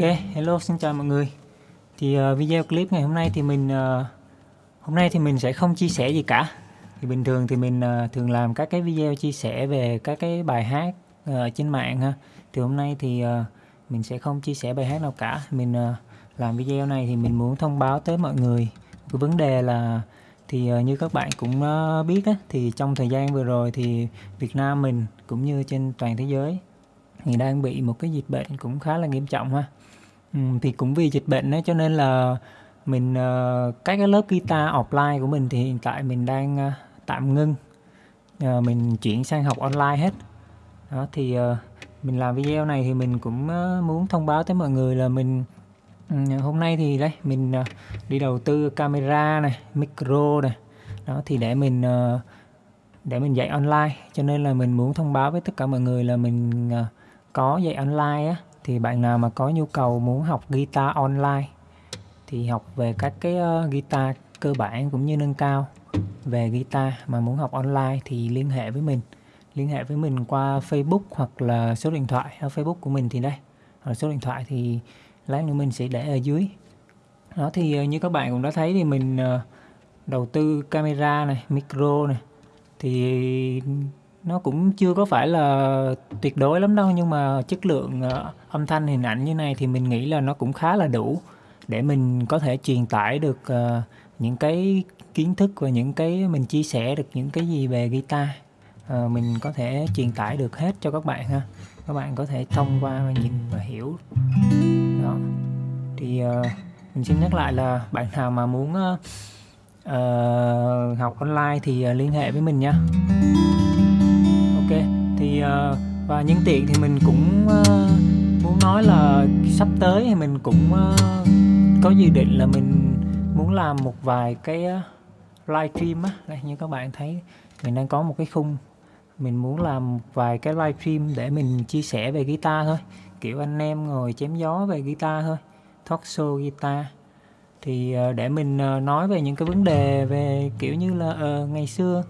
Ok, hello xin chào mọi người. Thì uh, video clip ngày hôm nay thì mình uh, hôm nay thì mình sẽ không chia sẻ gì cả. Thì bình thường thì mình uh, thường làm các cái video chia sẻ về các cái bài hát uh, trên mạng ha. Thì hôm nay thì uh, mình sẽ không chia sẻ bài hát nào cả. Mình uh, làm video này thì mình muốn thông báo tới mọi người cái vấn đề là thì uh, như các bạn cũng uh, biết á, thì trong thời gian vừa rồi thì Việt Nam mình cũng như trên toàn thế giới thì đang bị một cái dịch bệnh cũng khá là nghiêm trọng ha. Ừ, thì cũng vì dịch bệnh đó cho nên là mình uh, các cái lớp guitar offline của mình thì hiện tại mình đang uh, tạm ngưng. Uh, mình chuyển sang học online hết. Đó thì uh, mình làm video này thì mình cũng uh, muốn thông báo tới mọi người là mình uh, hôm nay thì đây mình uh, đi đầu tư camera này micro này. Đó thì để mình uh, để mình dạy online. Cho nên là mình muốn thông báo với tất cả mọi người là mình uh, có dạy online á thì bạn nào mà có nhu cầu muốn học guitar online thì học về các cái uh, guitar cơ bản cũng như nâng cao. Về guitar mà muốn học online thì liên hệ với mình. Liên hệ với mình qua Facebook hoặc là số điện thoại ở Facebook của mình thì đây. Ở số điện thoại thì lát nữa mình sẽ để ở dưới. Đó thì uh, như các bạn cũng đã thấy thì mình uh, đầu tư camera này micro này thì nó cũng chưa có phải là tuyệt đối lắm đâu nhưng mà chất lượng uh, âm thanh hình ảnh như này thì mình nghĩ là nó cũng khá là đủ để mình có thể truyền tải được uh, những cái kiến thức và những cái mình chia sẻ được những cái gì về guitar. Uh, mình có thể truyền tải được hết cho các bạn ha. Các bạn có thể thông qua và nhìn và hiểu. Đó. Thì uh, mình xin nhắc lại là bạn nào mà muốn uh, uh, học online thì uh, liên hệ với mình nha và nhân tiện thì mình cũng uh, muốn nói là sắp tới thì mình cũng uh, có dự định là mình muốn làm một vài cái ờ, uh, livestream á. Đây như các bạn thấy mình đang có một cái khung. Mình muốn làm một vài cái live stream để mình chia sẻ về guitar thôi. Kiểu anh em ngồi chém gió về guitar thôi talk show guitar. Thì để mình nói về những cái vấn đề về kiểu như là uh, ngày xưa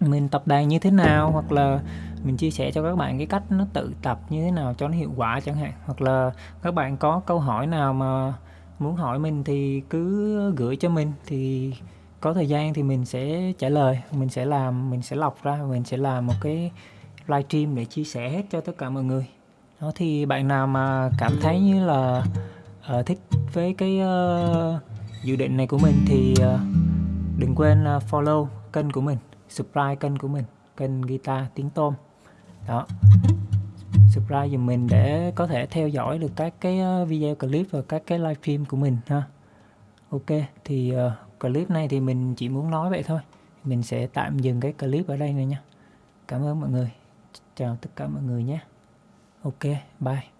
mình tập đàn như thế nào hoặc là mình chia sẻ cho các bạn cái cách nó tự tập như thế nào cho nó hiệu quả chẳng hạn. Hoặc là các bạn có câu hỏi nào mà muốn hỏi mình thì cứ gửi cho mình. Thì có thời gian thì mình sẽ trả lời mình sẽ làm mình sẽ lọc ra mình sẽ làm một cái livestream để chia sẻ hết cho tất cả mọi người. Đó thì bạn nào mà cảm thấy như là uh, thích với cái uh, dự định này của mình thì uh, đừng quên uh, follow kênh của mình subscribe kênh của mình kênh guitar tiếng tôm. Đó. Subscribe giùm mình để có thể theo dõi được các cái ờ, video clip và các cái livestream của mình ha. Ok thì uh, clip này thì mình chỉ muốn nói vậy thôi. Mình sẽ tạm dừng cái clip ở đây này nha. Cảm ơn mọi người. Chào tất cả mọi người nhé. Ok bye.